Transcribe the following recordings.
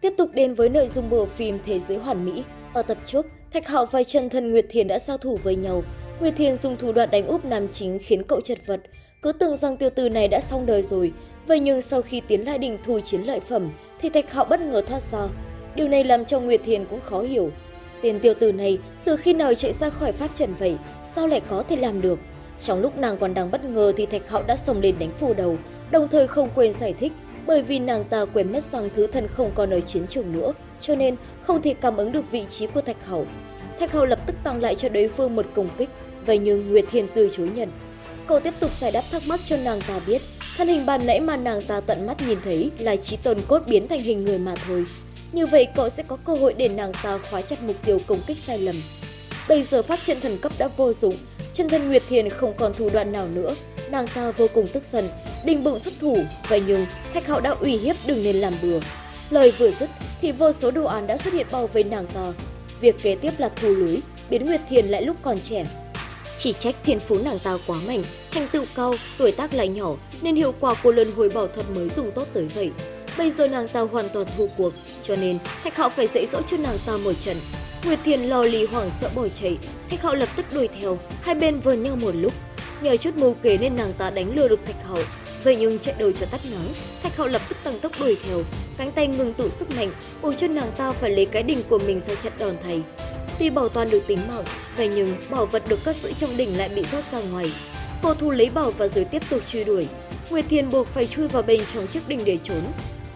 Tiếp tục đến với nội dung bộ phim Thế giới hoàn mỹ. Ở tập trước, Thạch Hạo và chân thân Nguyệt Thiền đã giao thủ với nhau. Nguyệt Thiền dùng thủ đoạn đánh úp nam chính khiến cậu chật vật. Cứ tưởng rằng tiêu tử này đã xong đời rồi. Vậy nhưng sau khi tiến lại đỉnh thu chiến lợi phẩm, thì Thạch Hạo bất ngờ thoát ra. Điều này làm cho Nguyệt Thiền cũng khó hiểu. Tên tiêu tử này từ khi nào chạy ra khỏi pháp trận vậy, sao lại có thể làm được? Trong lúc nàng còn đang bất ngờ thì Thạch Hạo đã xông lên đánh phủ đầu, đồng thời không quên giải thích bởi vì nàng ta quên mất rằng thứ thần không còn ở chiến trường nữa, cho nên không thể cảm ứng được vị trí của Thạch hầu. Thạch hầu lập tức tăng lại cho đối phương một công kích, vậy nhưng Nguyệt Thiên từ chối nhận. Cậu tiếp tục giải đáp thắc mắc cho nàng ta biết, thân hình ban nãy mà nàng ta tận mắt nhìn thấy là trí tôn cốt biến thành hình người mà thôi. Như vậy cậu sẽ có cơ hội để nàng ta khóa chặt mục tiêu công kích sai lầm. Bây giờ pháp trận thần cấp đã vô dụng, chân thân Nguyệt Thiền không còn thủ đoạn nào nữa, nàng ta vô cùng tức giận, định bụng xuất thủ, vậy nhưng Thạch Hạo đã uy hiếp đừng nên làm bừa. Lời vừa dứt thì vô số đồ án đã xuất hiện bao vây nàng ta. Việc kế tiếp là thu lưới, biến Nguyệt Thiền lại lúc còn trẻ. Chỉ trách thiên phú nàng ta quá mạnh, thành tựu cao, tuổi tác lại nhỏ nên hiệu quả của lần hồi bảo thuật mới dùng tốt tới vậy. Bây giờ nàng ta hoàn toàn thua cuộc, cho nên Thạch Hạo phải dạy dỗ cho nàng ta một trận. Nguyệt Thiền lo lì hoảng sợ bỏ chạy, Thạch Hạo lập tức đuổi theo, hai bên vờn nhau một lúc. Nhờ chút mưu kế nên nàng ta đánh lừa được Thạch hậu. Vậy nhưng chạy đầu cho tắt nắng, Thạch Hậu lập tức tăng tốc đuổi theo, cánh tay ngừng tụ sức mạnh, buộc cho nàng ta phải lấy cái đỉnh của mình ra chặn đòn thầy. Tuy bảo toàn được tính mạng, vậy nhưng bảo vật được cất giữ trong đỉnh lại bị rót ra ngoài. Cô thu lấy bảo và rồi tiếp tục truy đuổi. Nguyệt thiền buộc phải chui vào bên trong chiếc đỉnh để trốn.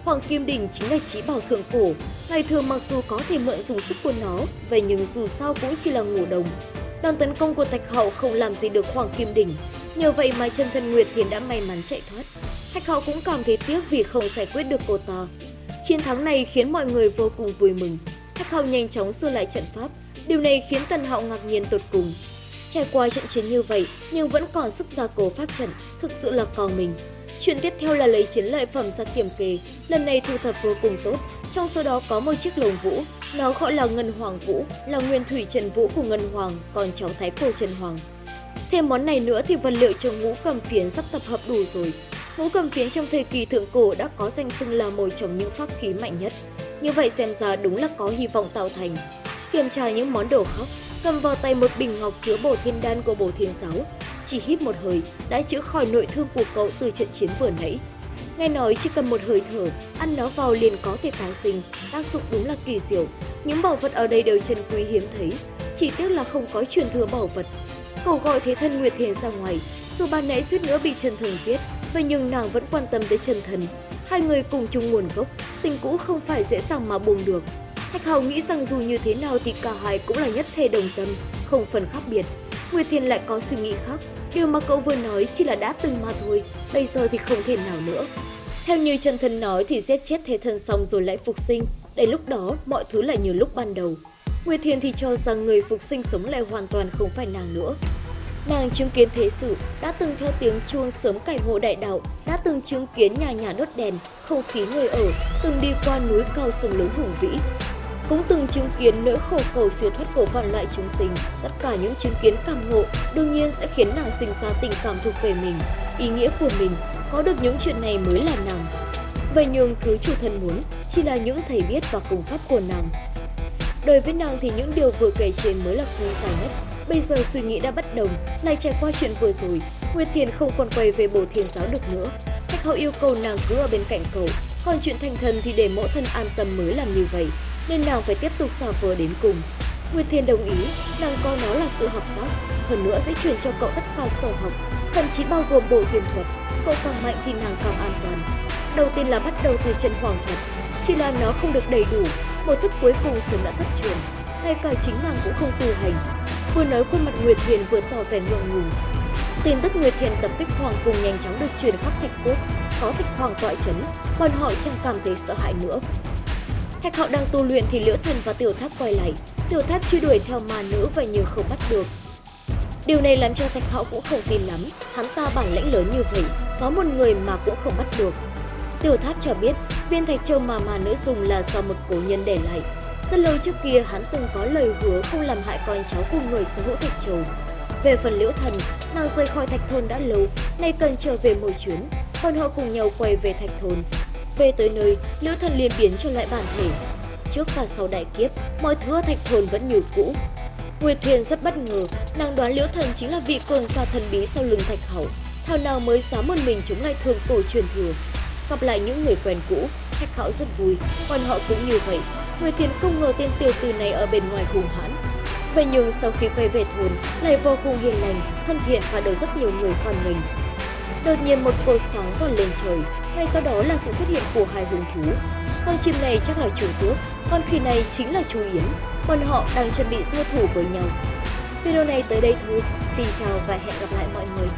Hoàng Kim Đỉnh chính là trí bảo thượng cổ. Ngày thường mặc dù có thể mượn dùng sức của nó, vậy nhưng dù sao cũng chỉ là ngủ đồng. Đòn tấn công của Thạch Hậu không làm gì được Hoàng Kim Đỉnh, Nhờ vậy mà chân thân Nguyệt Thiền đã may mắn chạy thoát. Thạch hậu cũng cảm thấy tiếc vì không giải quyết được cô ta. Chiến thắng này khiến mọi người vô cùng vui mừng. Thạch hậu nhanh chóng sửa lại trận pháp. Điều này khiến Tần hậu ngạc nhiên tột cùng. Trải qua trận chiến như vậy nhưng vẫn còn sức gia cố pháp trận, thực sự là còn mình. Chuyện tiếp theo là lấy chiến lợi phẩm ra kiểm kê, lần này thu thập vô cùng tốt. Trong số đó có một chiếc lồng vũ, nó gọi là Ngân Hoàng Vũ, là nguyên thủy Trần Vũ của Ngân Hoàng, còn cháu Thái Cổ Trần Hoàng. Thêm món này nữa thì vật liệu cho ngũ cầm phiến sắp tập hợp đủ rồi. Ngũ cầm phiến trong thời kỳ thượng cổ đã có danh xưng là một trong những pháp khí mạnh nhất. Như vậy xem ra đúng là có hy vọng tạo thành. Kiểm tra những món đồ khác, cầm vào tay một bình ngọc chứa bổ thiên đan của bổ thiên giáo. Chỉ hít một hơi đã chữa khỏi nội thương của cậu từ trận chiến vừa nãy. Nghe nói chỉ cần một hơi thở, ăn nó vào liền có thể tái sinh, tác dụng đúng là kỳ diệu. Những bảo vật ở đây đều chân quý hiếm thấy, chỉ tiếc là không có truyền thừa bảo vật, Cậu gọi thế thân Nguyệt Thiền ra ngoài, dù ban nãy suýt nữa bị chân thần giết, vậy nhưng nàng vẫn quan tâm tới chân thần. Hai người cùng chung nguồn gốc, tình cũ không phải dễ dàng mà buông được. Thạch Hầu nghĩ rằng dù như thế nào thì cả hai cũng là nhất thể đồng tâm, không phần khác biệt. Nguyệt Thiền lại có suy nghĩ khác, điều mà cậu vừa nói chỉ là đã từng mà thôi, bây giờ thì không thể nào nữa. Theo như chân thân nói thì giết chết thế thân xong rồi lại phục sinh, đến lúc đó mọi thứ lại như lúc ban đầu. Nguyệt Thiền thì cho rằng người phục sinh sống lại hoàn toàn không phải nàng nữa. Nàng chứng kiến thế sự, đã từng theo tiếng chuông sớm cảnh ngộ đại đạo, đã từng chứng kiến nhà nhà đốt đèn, không khí người ở, từng đi qua núi cao sông lớn hùng vĩ. Cũng từng chứng kiến nỗi khổ cầu siêu thoát của vạn loại chúng sinh, tất cả những chứng kiến cảm ngộ đương nhiên sẽ khiến nàng sinh ra tình cảm thuộc về mình, ý nghĩa của mình, có được những chuyện này mới là nàng. Vậy nhưng thứ chủ thần muốn chỉ là những thầy biết và công pháp của nàng, Đối với nàng thì những điều vừa kể trên mới là quý giá nhất. Bây giờ suy nghĩ đã bất đồng, lại trải qua chuyện vừa rồi, Nguyệt Thiền không còn quay về bổ Thiền giáo được nữa. khách hậu yêu cầu nàng cứ ở bên cạnh cậu, còn chuyện thành thần thì để mẫu thân an tâm mới làm như vậy, nên nàng phải tiếp tục xả vờ đến cùng. Nguyệt Thiên đồng ý, nàng coi nó là sự hợp tác, hơn nữa sẽ chuyển cho cậu tất cả sở học, thậm chí bao gồm bộ thiền thuật. Cậu càng mạnh thì nàng càng an toàn. Đầu tiên là bắt đầu từ chân hoàng thuật, chỉ là nó không được đầy đủ một thức cuối cùng sớm đã thất truyền, ngay cả chính nàng cũng không tu hành. Vừa nói khuôn mặt Nguyệt Thiên vừa tỏ vẻ ngượng ngùng. Tin tức Nguyệt Thiên tập kích Hoàng cùng nhanh chóng được truyền khắp Thạch Quốc, có Thạch Hoàng tọa chấn, bọn họ chẳng cảm thấy sợ hãi nữa. Thạch Hạo đang tu luyện thì Liễu Thần và Tiểu Tháp quay lại, Tiểu Tháp truy đuổi theo ma nữ và nhưng không bắt được. Điều này làm cho Thạch Hạo cũng không tin lắm, hắn ta bản lĩnh lớn như vậy, có một người mà cũng không bắt được. Tiểu Tháp cho biết Viên thạch châu mà mà nữ dùng là do một cố nhân để lại. Rất lâu trước kia hắn từng có lời hứa không làm hại con cháu của người sở hữu thạch châu. Về phần liễu thần, nàng rời khỏi thạch thôn đã lâu, nay cần trở về một chuyến, còn họ cùng nhau quay về thạch thôn về tới nơi, Liễu Thần liền biến trở lại bản thể. Trước và sau đại kiếp, mọi thứ ở thạch thôn vẫn như cũ. Nguyệt Thiền rất bất ngờ, nàng đoán Liễu Thần chính là vị cường giả thần bí sau lưng thạch hậu. Thảo nào mới dám một mình chống lại thường tổ truyền thừa. Gặp lại những người quen cũ, thạch hậu rất vui, còn họ cũng như vậy. Nguyệt Thiền không ngờ tên tiểu tử này ở bên ngoài hùng hãn. Vậy nhưng sau khi quay về thôn, lại vô cùng hiền lành, thân thiện và được rất nhiều người hoan nghênh. Đột nhiên một cột sáng vọt lên trời, ngay sau đó là sự xuất hiện của hai hung thú. Con chim này chắc là chủ tước, con khỉ này chính là chú Yến. Bọn họ đang chuẩn bị giao thủ với nhau. Video này tới đây thôi. Xin chào và hẹn gặp lại mọi người.